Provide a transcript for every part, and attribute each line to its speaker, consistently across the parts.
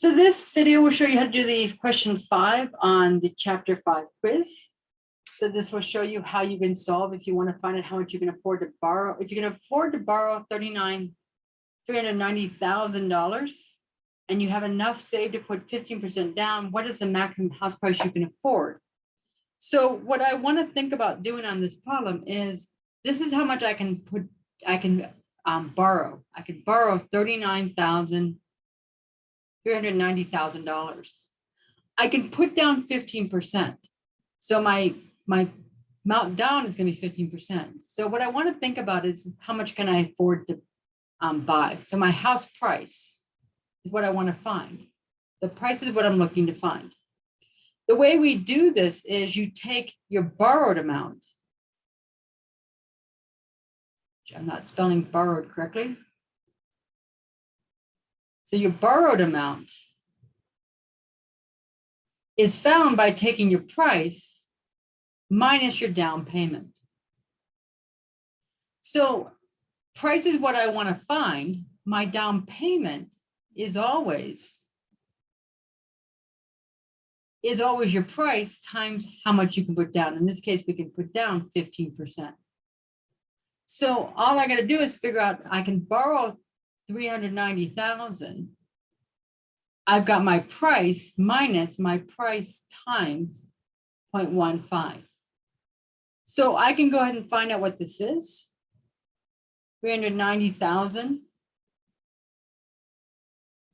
Speaker 1: So this video will show you how to do the question five on the chapter five quiz. So this will show you how you can solve if you want to find out how much you can afford to borrow. If you can afford to borrow thirty-nine, three hundred ninety thousand dollars and you have enough saved to put fifteen percent down, what is the maximum house price you can afford? So what I want to think about doing on this problem is, this is how much I can put, I can um, borrow. I can borrow thirty-nine thousand three hundred ninety thousand dollars. I can put down fifteen percent. So my, my amount down is gonna be fifteen percent. So what I want to think about is how much can I afford to um, buy? So my house price is what I want to find. The price is what I'm looking to find. The way we do this is you take your borrowed amount. I'm not spelling borrowed correctly. So your borrowed amount is found by taking your price minus your down payment. So price is what I want to find. My down payment is always is always your price times how much you can put down. In this case, we can put down 15%. So all I gotta do is figure out, I can borrow 390,000. I've got my price minus my price times 0.15. So I can go ahead and find out what this is. 390,000.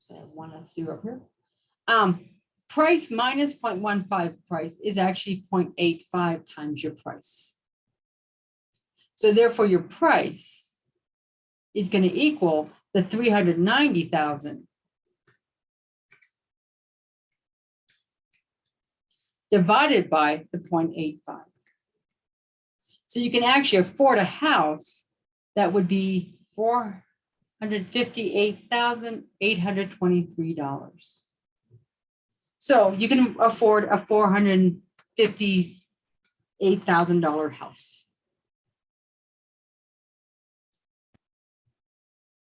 Speaker 1: So I have one less zero here. Um, price minus 0.15 price is actually 0.85 times your price. So therefore your price is going to equal the 390,000 divided by the 0.85. So you can actually afford a house that would be $458,823. So you can afford a $458,000 house.